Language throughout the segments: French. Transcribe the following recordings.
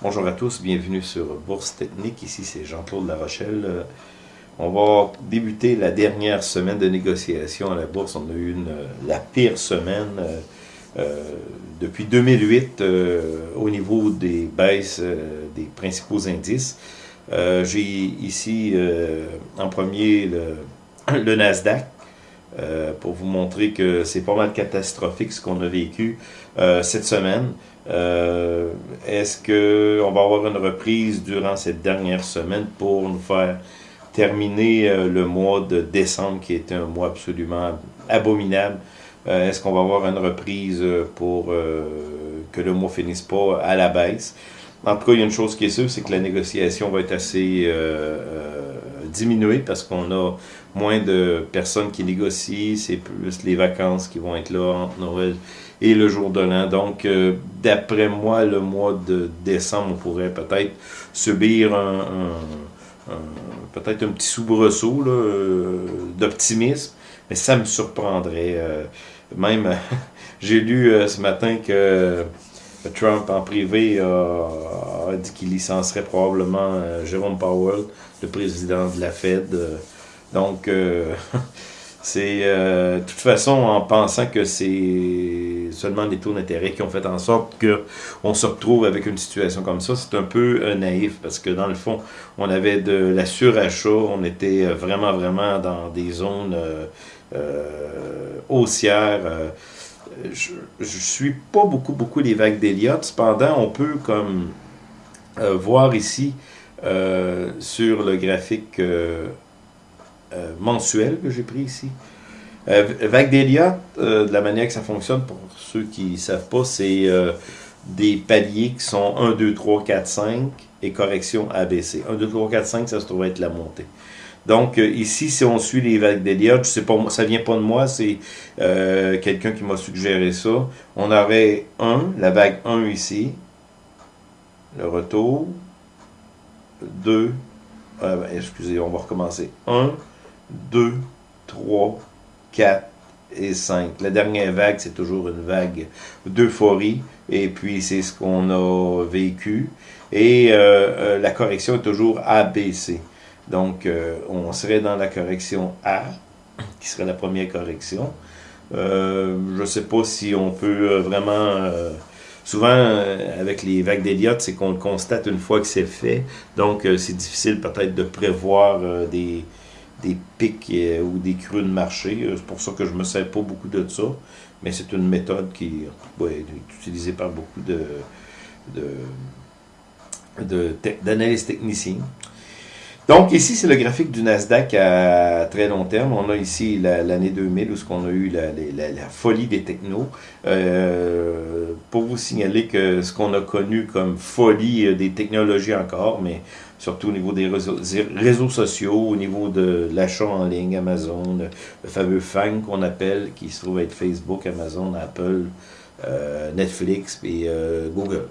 Bonjour à tous, bienvenue sur Bourse Technique. Ici, c'est Jean-Claude Larochelle. Euh, on va débuter la dernière semaine de négociation à la bourse. On a eu la pire semaine euh, euh, depuis 2008 au niveau des baisses des principaux indices. J'ai ici en premier le Nasdaq. Pour vous montrer que c'est pas mal catastrophique ce qu'on a vécu cette semaine. Euh, est-ce qu'on va avoir une reprise durant cette dernière semaine pour nous faire terminer euh, le mois de décembre qui était un mois absolument abominable? Euh, est-ce qu'on va avoir une reprise pour que le mois finisse pas à la baisse? En tout cas, il y a une chose qui est sûre, c'est que la négociation va être assez diminuée parce qu'on a moins de personnes qui négocient, c'est plus les vacances qui vont être là entre Noël et le jour de l'an. Donc, euh, d'après moi, le mois de décembre, on pourrait peut-être subir un, peut-être un petit soubresaut euh, d'optimisme, mais ça me surprendrait. Euh, même, j'ai lu ce matin que Trump en privé a, dit qu'il licencerait probablement Jérôme Powell, le président de la Fed. donc, c'est de toute façon en pensant que c'est seulement les taux d'intérêt qui ont fait en sorte qu'on se retrouve avec une situation comme ça. C'est un peu euh, naïf parce que dans le fond, on avait de la surachat, on était euh, vraiment, vraiment dans des zones euh, haussières. je, ne suis pas beaucoup, beaucoup les vagues d'Eliott. Cependant, on peut comme voir ici sur le graphique mensuel que j'ai pris ici, euh, vague d'Eliott, euh, de la manière que ça fonctionne, pour ceux qui ne savent pas, c'est euh, des paliers qui sont 1, 2, 3, 4, 5 et correction ABC. 1, 2, 3, 4, 5, ça se trouve être la montée. Donc, ici, si on suit les vagues d'Eliott, je sais pas, ça vient pas de moi, c'est quelqu'un qui m'a suggéré ça. On aurait 1, la vague 1 ici, le retour, 2, ben, excusez, on va recommencer. 1, 2, 3, 4 et 5. La dernière vague, c'est toujours une vague d'euphorie, et puis c'est ce qu'on a vécu. Et euh, euh, la correction est toujours ABC. Donc, euh, on serait dans la correction A, qui serait la première correction. je ne sais pas si on peut vraiment... souvent, avec les vagues d'Eliott, c'est qu'on le constate une fois que c'est fait. Donc, c'est difficile peut-être de prévoir des des pics euh, ou des creux de marché. Euh, c'est pour ça que je ne me sers pas beaucoup de ça. Mais c'est une méthode qui est utilisée par beaucoup de, d'analyses de, techniciens. Donc ici, c'est le graphique du Nasdaq à très long terme. On a ici l'année 2000 où ce qu'on a eu la, folie des technos. Euh, pour vous signaler que ce qu'on a connu comme folie des technologies encore, mais surtout au niveau des réseaux, sociaux, au niveau de l'achat en ligne, Amazon, le fameux FANG qu'on appelle, qui se trouve être Facebook, Amazon, Apple, euh, Netflix et euh, Google.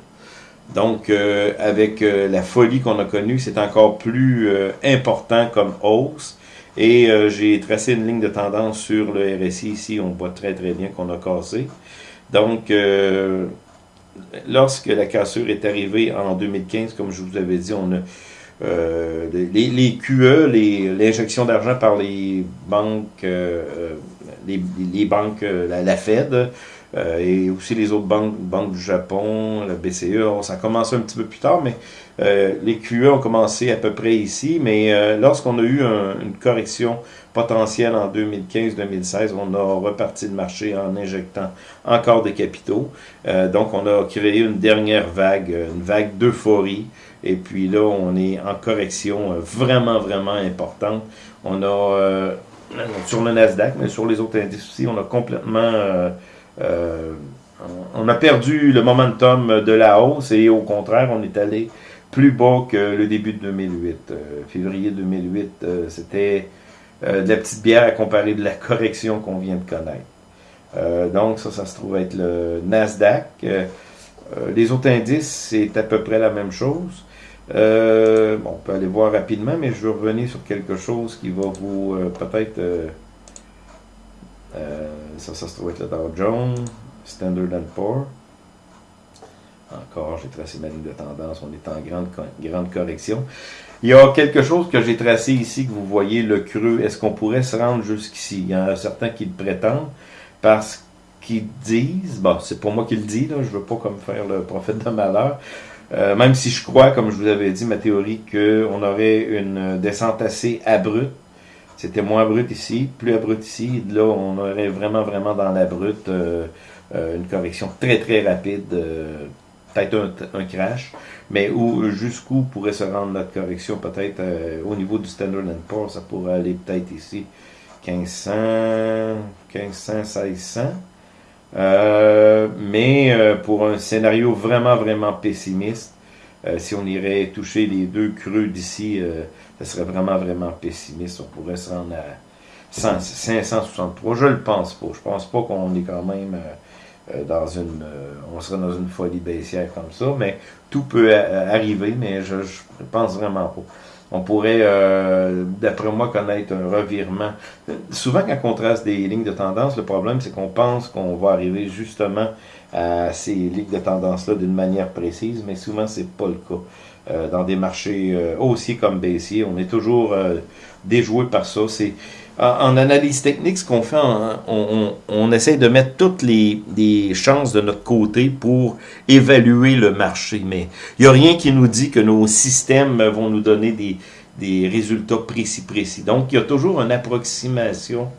Donc, euh, avec la folie qu'on a connue, c'est encore plus important comme hausse. Et j'ai tracé une ligne de tendance sur le RSI ici, on voit très très bien qu'on a cassé. Donc, lorsque la cassure est arrivée en 2015, comme je vous avais dit, on a euh, les, les, QE, l'injection d'argent par les banques, euh, euh, les, les, banques, la, la Fed, et aussi les autres banques, banques du Japon, la BCE, ça a commencé un petit peu plus tard, mais les QE ont commencé à peu près ici, mais lorsqu'on a eu une correction potentielle en 2015-2016, on a reparti le marché en injectant encore des capitaux. donc on a créé une dernière vague, une vague d'euphorie, et puis là, on est en correction euh, vraiment, vraiment importante. On a, euh, sur le Nasdaq, mais sur les autres indices aussi, on a complètement... Euh, on a perdu le momentum de la hausse et au contraire, on est allé plus bas que le début de 2008. février 2008, c'était de la petite bière à comparer de la correction qu'on vient de connaître. donc ça, ça se trouve être le Nasdaq. les autres indices, c'est à peu près la même chose. Euh, bon, on peut aller voir rapidement, mais je vais revenir sur quelque chose qui va vous euh, peut-être... Euh, ça, ça se trouve être le Dow Jones, Standard Poor's. encore, j'ai tracé ma ligne de tendance, on est en grande, grande correction. Il y a quelque chose que j'ai tracé ici, que vous voyez, le creux. Est-ce qu'on pourrait se rendre jusqu'ici? Il y en a certains qui le prétendent, parce qu'ils disent, bon, c'est pour moi qui le dis, là, je veux pas comme faire le prophète de malheur, euh, même si je crois, comme je vous avais dit, ma théorie, qu'on aurait une descente assez abrupte. C'était moins abrupt ici, plus abrupt ici. Là, on aurait vraiment, vraiment dans l'abrupt euh, euh, une correction très, très rapide, peut-être un, crash, mais où jusqu'où pourrait se rendre notre correction, peut-être au niveau du Standard Poor's, ça pourrait aller peut-être ici 1500, 1500, 1600. Euh, mais euh, pour un scénario vraiment, vraiment pessimiste, euh, si on irait toucher les deux creux d'ici, ça serait vraiment, vraiment pessimiste. On pourrait se rendre à 563. Je le pense pas. Je pense pas qu'on est quand même dans une... on serait dans une folie baissière comme ça, mais tout peut arriver, mais je, je pense vraiment pas on pourrait, euh, d'après moi, connaître un revirement. Souvent, quand on trace des lignes de tendance, le problème, c'est qu'on pense qu'on va arriver justement à ces lignes de tendance-là d'une manière précise, mais souvent, c'est pas le cas. Euh, dans des marchés euh, haussiers comme baissiers, on est toujours déjoué par ça. C'est en, analyse technique, ce qu'on fait, on, essaie de mettre toutes les, chances de notre côté pour évaluer le marché. Mais il n'y a rien qui nous dit que nos systèmes vont nous donner des, des résultats précis, précis. Donc, il y a toujours une approximation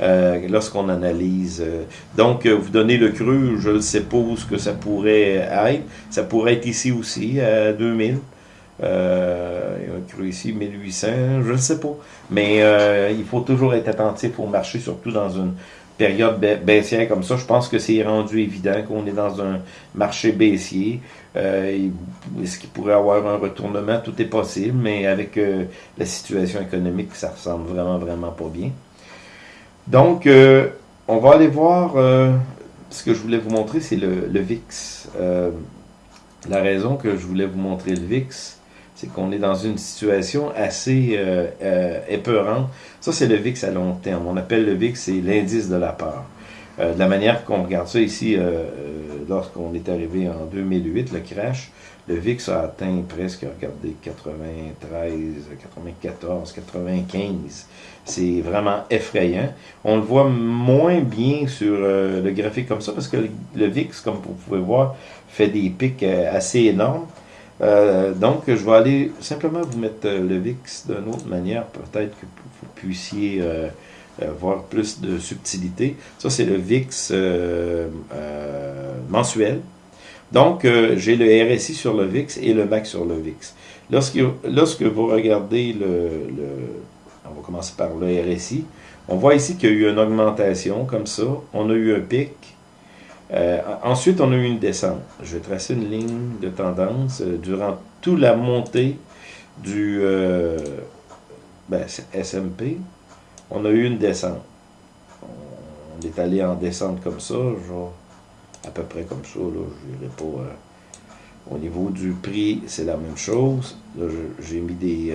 euh, lorsqu'on analyse. Donc, euh, vous donnez le cru, je ne sais pas où ce que ça pourrait être. Ça pourrait être ici aussi, à 2000. Euh, il a cru ici, 1800, je ne sais pas. Mais euh, il faut toujours être attentif au marché, surtout dans une période baissière comme ça. Je pense que c'est rendu évident qu'on est dans un marché baissier. Euh, Est-ce qu'il pourrait avoir un retournement? Tout est possible, mais avec euh, la situation économique, ça ressemble vraiment, vraiment pas bien. Donc, euh, on va aller voir ce que je voulais vous montrer, c'est le, le, VIX. la raison que je voulais vous montrer le VIX, c'est qu'on est dans une situation assez euh, euh, épeurante. Ça, c'est le VIX à long terme. On appelle le VIX, c'est l'indice de la peur. Euh, de la manière qu'on regarde ça ici, lorsqu'on est arrivé en 2008, le crash, le VIX a atteint presque, regardez, 93, 94, 95. C'est vraiment effrayant. On le voit moins bien sur le graphique comme ça, parce que le VIX, comme vous pouvez voir, fait des pics assez énormes. Euh, donc, je vais aller simplement vous mettre euh, le VIX d'une autre manière, peut-être que vous puissiez euh, voir plus de subtilité. Ça, c'est le VIX mensuel. Donc, j'ai le RSI sur le VIX et le MAC sur le VIX. Lorsque, lorsque vous regardez le, le, On va commencer par le RSI. On voit ici qu'il y a eu une augmentation comme ça. On a eu un pic. Euh, ensuite, on a eu une descente. Je vais tracer une ligne de tendance euh, durant toute la montée du euh, ben, SMP. On a eu une descente. On est allé en descente comme ça, genre à peu près comme ça. Là, je pas. au niveau du prix, c'est la même chose. J'ai mis des,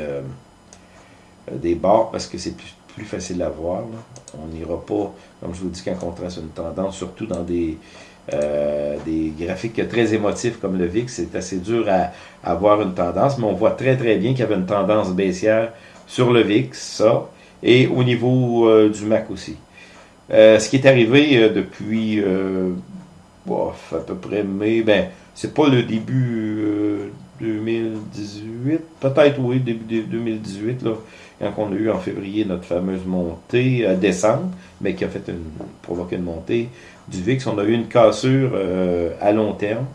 des parce que c'est plus, plus facile à voir. On n'ira pas, comme je vous dis, quand on trace une tendance, surtout dans des, euh, graphiques très émotifs comme le VIX, c'est assez dur à, avoir une tendance, mais on voit très très bien qu'il y avait une tendance baissière sur le VIX, ça, et au niveau euh, du MAC aussi. Euh, ce qui est arrivé depuis bof, à peu près mai, ben, c'est pas le début 2018, peut-être oui, début 2018, là, quand on a eu en février notre fameuse montée à décembre, mais qui a fait une, provoqué une montée du VIX, on a eu une cassure euh, à long terme.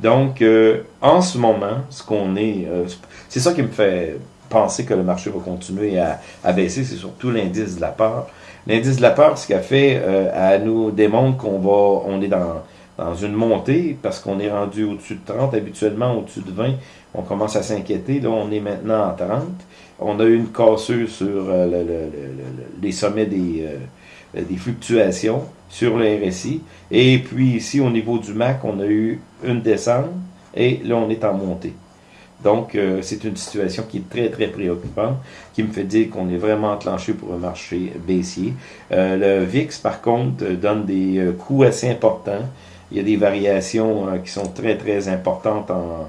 Donc, euh, en ce moment, ce qu'on est, euh, c'est ça qui me fait penser que le marché va continuer à, à baisser, c'est surtout l'indice de la peur. L'indice de la peur, ce qu'a fait, à nous démontre qu'on va, on est dans, dans une montée parce qu'on est rendu au-dessus de 30, habituellement au-dessus de 20, on commence à s'inquiéter. Là, on est maintenant à 30. On a eu une cassure sur le, les sommets des, des fluctuations sur le RSI. Et puis ici, au niveau du MAC, on a eu une descente et là, on est en montée. Donc, euh, c'est une situation qui est très, très préoccupante, qui me fait dire qu'on est vraiment enclenché pour un marché baissier. Euh, le VIX, par contre, donne des euh, coûts assez importants il y a des variations qui sont très très importantes. En,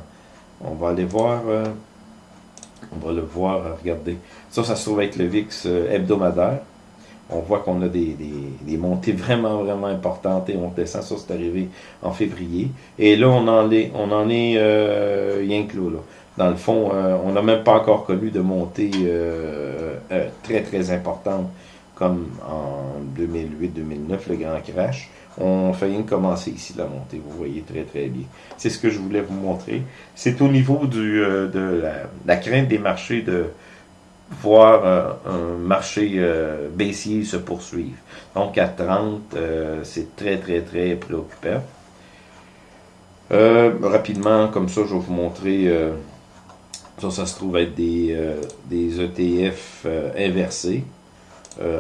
on va aller voir. on va le voir, regardez. Ça, ça se trouve être le VIX hebdomadaire on voit qu'on a des, montées vraiment, vraiment importantes et on descend. Ça, c'est arrivé en février. Et là, on en est, on en est euh, rien que là, Dans le fond, euh, on n'a même pas encore connu de montée euh, euh, très, très importante comme en 2008-2009, le grand crash. On fait rien commencer ici la montée, vous voyez très très bien. C'est ce que je voulais vous montrer. C'est au niveau du, de la, crainte des marchés de, voir euh, un marché euh, baissier se poursuivre. Donc à 30, euh, c'est très très très préoccupant. rapidement, comme ça, je vais vous montrer, ça, ça se trouve être des, des ETF inversés.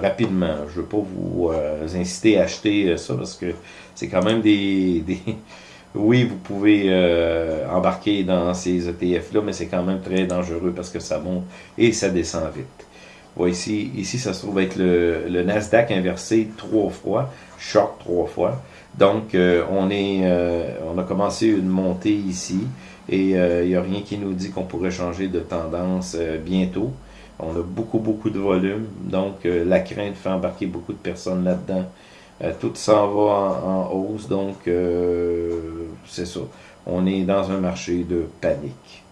Rapidement, je ne veux pas vous inciter à acheter ça parce que c'est quand même des, oui, vous pouvez euh, embarquer dans ces ETF-là, mais c'est quand même très dangereux parce que ça monte et ça descend vite. Voici, ici, ça se trouve être le, Nasdaq inversé trois fois, short trois fois. Donc, euh, on, euh, on a commencé une montée ici et il n'y a rien qui nous dit qu'on pourrait changer de tendance bientôt. On a beaucoup, beaucoup de volume, donc la crainte fait embarquer beaucoup de personnes là-dedans. Euh, tout s'en va en, hausse, donc euh, c'est ça. On est dans un marché de panique.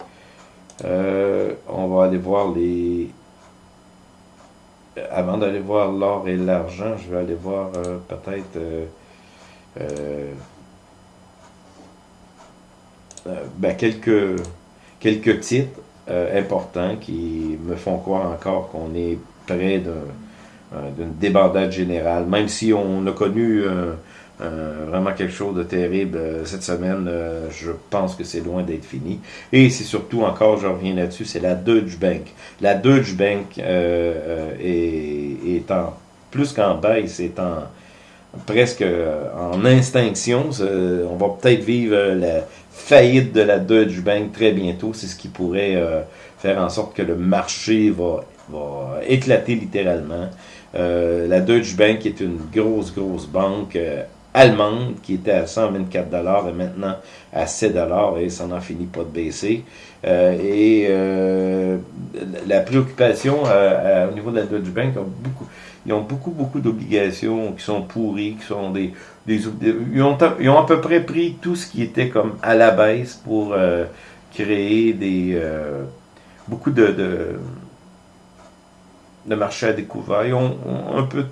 Euh, on va aller voir les... Avant d'aller voir l'or et l'argent, je vais aller voir peut-être... Ben, quelques, quelques titres importants qui me font croire encore qu'on est près euh, d'une débandade générale. Même si on a connu euh, euh, vraiment quelque chose de terrible cette semaine, je pense que c'est loin d'être fini. Et c'est surtout encore, je reviens là-dessus, c'est la Deutsche Bank. La Deutsche Bank est, en plus qu'en baisse, c'est en presque en extinction. On va peut-être vivre la faillite de la Deutsche Bank très bientôt. C'est ce qui pourrait faire en sorte que le marché va, va éclater littéralement. Euh, la Deutsche Bank est une grosse, grosse banque euh, allemande qui était à 124 dollars et maintenant à 7 dollars et ça n'en finit pas de baisser. Euh, et la préoccupation au niveau de la Deutsche Bank, ont beaucoup, ils ont beaucoup, beaucoup d'obligations qui sont pourries, qui sont des, des, ils, ont, ils ont à peu près pris tout ce qui était comme à la baisse pour créer des beaucoup de de marché à découvert. Ils ont, un peu